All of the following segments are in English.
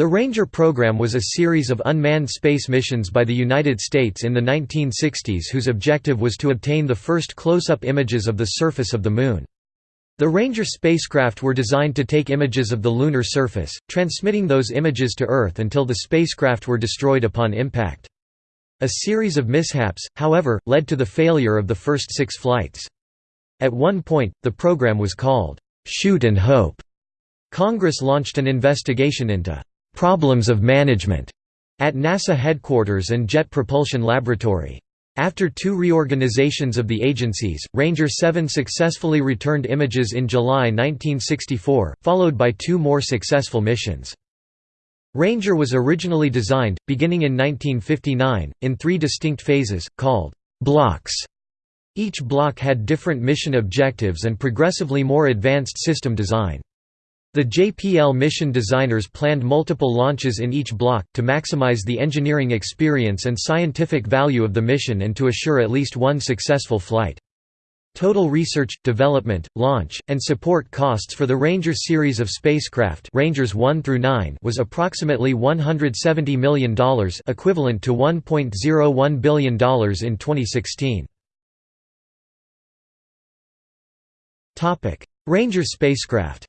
The Ranger program was a series of unmanned space missions by the United States in the 1960s whose objective was to obtain the first close-up images of the surface of the Moon. The Ranger spacecraft were designed to take images of the lunar surface, transmitting those images to Earth until the spacecraft were destroyed upon impact. A series of mishaps, however, led to the failure of the first six flights. At one point, the program was called, "'Shoot and Hope'". Congress launched an investigation into "'problems of management' at NASA headquarters and Jet Propulsion Laboratory. After two reorganizations of the agencies, Ranger 7 successfully returned images in July 1964, followed by two more successful missions. Ranger was originally designed, beginning in 1959, in three distinct phases, called blocks. Each block had different mission objectives and progressively more advanced system design. The JPL mission designers planned multiple launches in each block, to maximize the engineering experience and scientific value of the mission and to assure at least one successful flight. Total research, development, launch, and support costs for the Ranger series of spacecraft Rangers 1 through 9 was approximately $170 million equivalent to $1.01 billion in 2016. Ranger spacecraft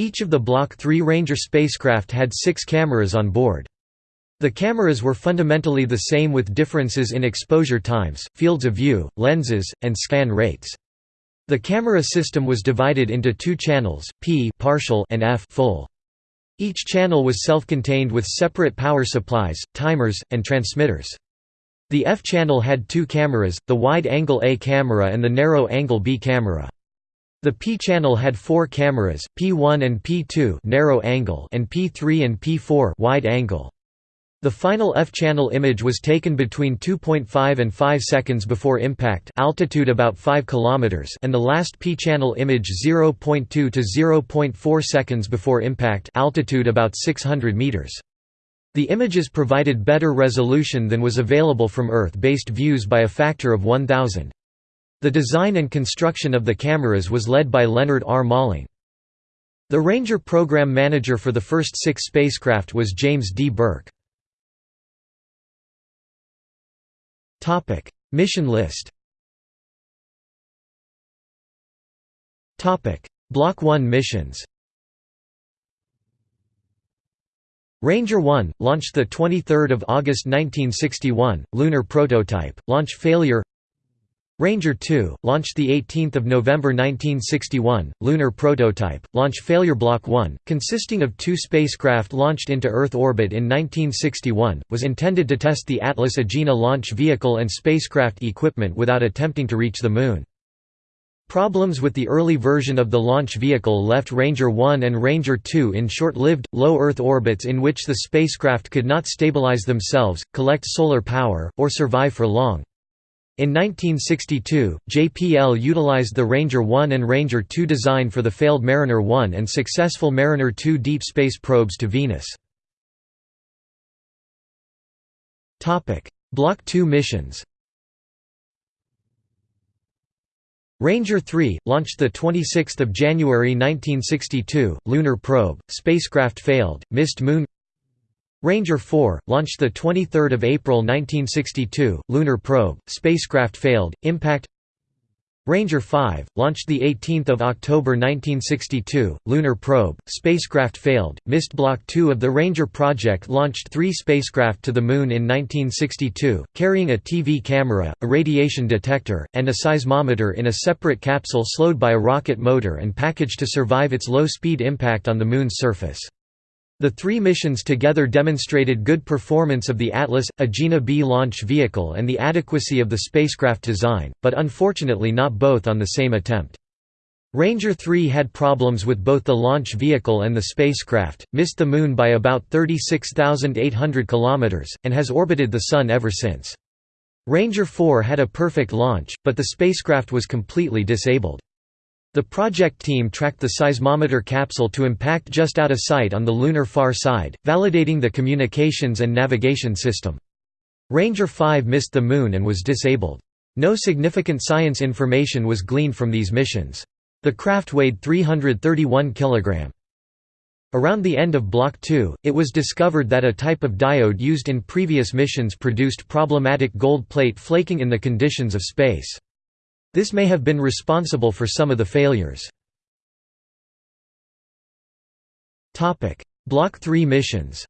Each of the Block 3 Ranger spacecraft had six cameras on board. The cameras were fundamentally the same with differences in exposure times, fields of view, lenses, and scan rates. The camera system was divided into two channels, P partial and F full. Each channel was self-contained with separate power supplies, timers, and transmitters. The F channel had two cameras, the wide-angle A camera and the narrow-angle B camera. The P channel had four cameras, P1 and P2 narrow angle and P3 and P4 wide angle. The final F-channel image was taken between 2.5 and 5 seconds before impact altitude about 5 km and the last P-channel image 0.2 to 0.4 seconds before impact altitude about 600 meters. The images provided better resolution than was available from Earth-based views by a factor of 1000. The design and construction of the cameras was led by Leonard R. Malling. The Ranger program manager for the first six spacecraft was James D. Burke. Mission list. Block 1 missions. Ranger 1, launched 23 August 1961, lunar prototype, launch failure Ranger 2, launched 18 November 1961, lunar prototype, launch failure Block 1, consisting of two spacecraft launched into Earth orbit in 1961, was intended to test the Atlas Agena launch vehicle and spacecraft equipment without attempting to reach the Moon. Problems with the early version of the launch vehicle left Ranger 1 and Ranger 2 in short-lived, low Earth orbits in which the spacecraft could not stabilize themselves, collect solar power, or survive for long. In 1962, JPL utilized the Ranger 1 and Ranger 2 design for the failed Mariner 1 and successful Mariner 2 deep space probes to Venus. Block 2 missions Ranger 3, launched 26 January 1962, lunar probe, spacecraft failed, missed Moon Ranger 4, launched 23 April 1962, lunar probe, spacecraft failed, impact Ranger 5, launched 18 October 1962, lunar probe, spacecraft failed, missed Block 2 of the Ranger project launched three spacecraft to the Moon in 1962, carrying a TV camera, a radiation detector, and a seismometer in a separate capsule slowed by a rocket motor and packaged to survive its low-speed impact on the Moon's surface. The three missions together demonstrated good performance of the Atlas, Agena B launch vehicle and the adequacy of the spacecraft design, but unfortunately not both on the same attempt. Ranger 3 had problems with both the launch vehicle and the spacecraft, missed the Moon by about 36,800 km, and has orbited the Sun ever since. Ranger 4 had a perfect launch, but the spacecraft was completely disabled. The project team tracked the seismometer capsule to impact just out of sight on the lunar far side, validating the communications and navigation system. Ranger 5 missed the Moon and was disabled. No significant science information was gleaned from these missions. The craft weighed 331 kg. Around the end of Block 2, it was discovered that a type of diode used in previous missions produced problematic gold plate flaking in the conditions of space. This may have been responsible for some of the failures. Block 3 missions.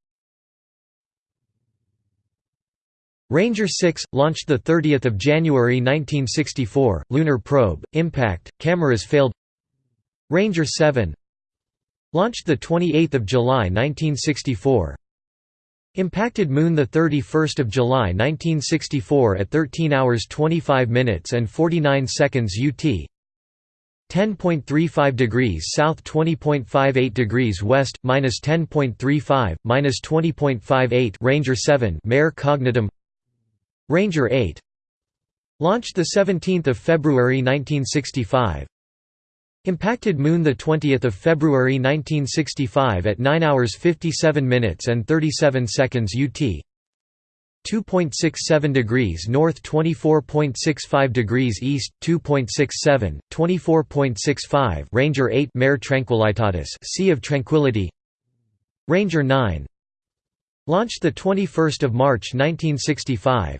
Ranger 6, launched 30 January 1964, lunar probe, impact, cameras failed. Ranger 7 Launched 28 July 1964 Impacted Moon 31 July 1964 at 13 hours 25 minutes and 49 seconds UT 10.35 degrees south 20.58 degrees west, minus 10.35, minus 20.58 Ranger 7 Mare Cognitum. Ranger 8 Launched 17 February 1965 Impacted Moon 20 February 1965 at 9 hours 57 minutes and 37 seconds UT 2.67 degrees north 24.65 degrees east 2.67 24.65 Ranger 8 Mare Tranquillitatis Sea of Tranquility. Ranger 9 Launched the 21st of March 1965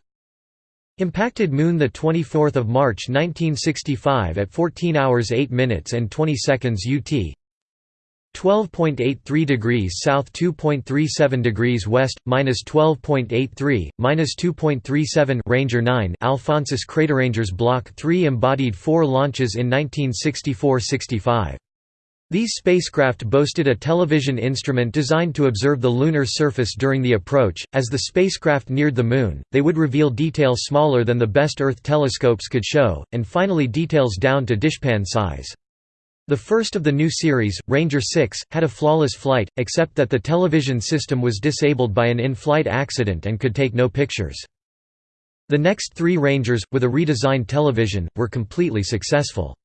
Impacted Moon the 24th of March 1965 at 14 hours 8 minutes and 20 seconds UT 12.83 degrees south 2.37 degrees west minus 12.83 minus 2.37 Ranger 9 Alphonsus Crater Rangers Block 3 embodied 4 launches in 1964-65 these spacecraft boasted a television instrument designed to observe the lunar surface during the approach. As the spacecraft neared the Moon, they would reveal details smaller than the best Earth telescopes could show, and finally details down to dishpan size. The first of the new series, Ranger 6, had a flawless flight, except that the television system was disabled by an in-flight accident and could take no pictures. The next three Rangers, with a redesigned television, were completely successful.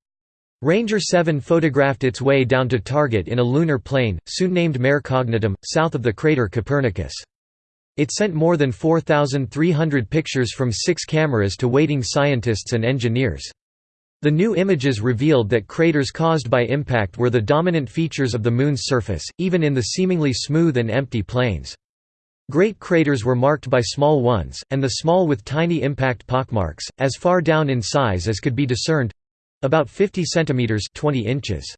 Ranger 7 photographed its way down to target in a lunar plain, soon named Mare Cognitum, south of the crater Copernicus. It sent more than 4,300 pictures from six cameras to waiting scientists and engineers. The new images revealed that craters caused by impact were the dominant features of the Moon's surface, even in the seemingly smooth and empty plains. Great craters were marked by small ones, and the small with tiny impact pockmarks, as far down in size as could be discerned, about 50 centimeters 20 inches.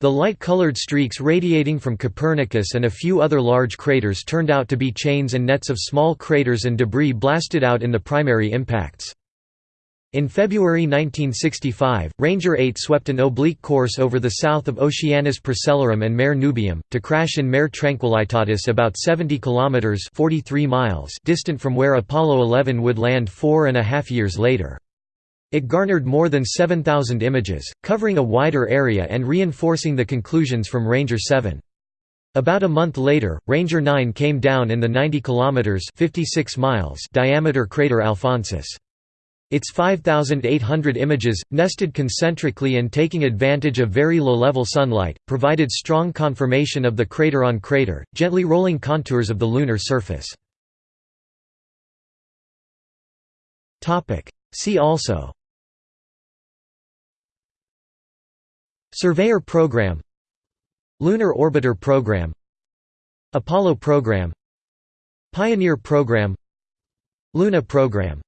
The light-colored streaks radiating from Copernicus and a few other large craters turned out to be chains and nets of small craters and debris blasted out in the primary impacts. In February 1965, Ranger 8 swept an oblique course over the south of Oceanus Procellarum and Mare Nubium, to crash in Mare Tranquillitatis about 70 kilometers (43 miles) distant from where Apollo 11 would land four and a half years later. It garnered more than 7,000 images, covering a wider area and reinforcing the conclusions from Ranger 7. About a month later, Ranger 9 came down in the 90 km 56 miles diameter crater Alphonsus. Its 5,800 images, nested concentrically and taking advantage of very low-level sunlight, provided strong confirmation of the crater-on-crater, gently rolling contours of the lunar surface. See also Surveyor Program Lunar Orbiter Program Apollo Program Pioneer Program Luna Program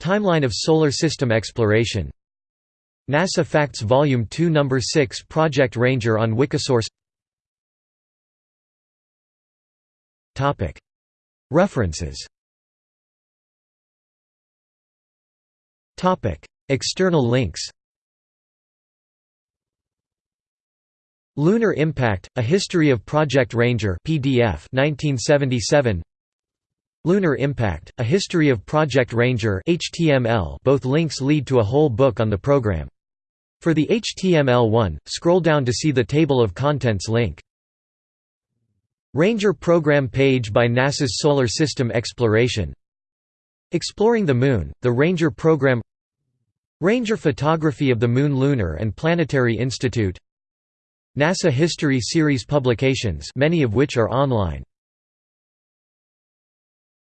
Timeline of Solar System Exploration NASA Facts Volume 2 No. 6 Project Ranger on Wikisource. References. External links Lunar Impact: A History of Project Ranger PDF 1977 Lunar Impact: A History of Project Ranger HTML both links lead to a whole book on the program. For the HTML one, scroll down to see the table of contents link. Ranger program page by NASA's Solar System Exploration. Exploring the Moon, the Ranger program. Ranger photography of the Moon Lunar and Planetary Institute NASA History Series publications many of which are online